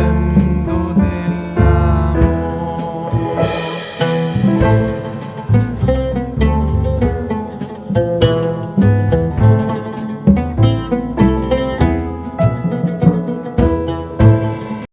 friend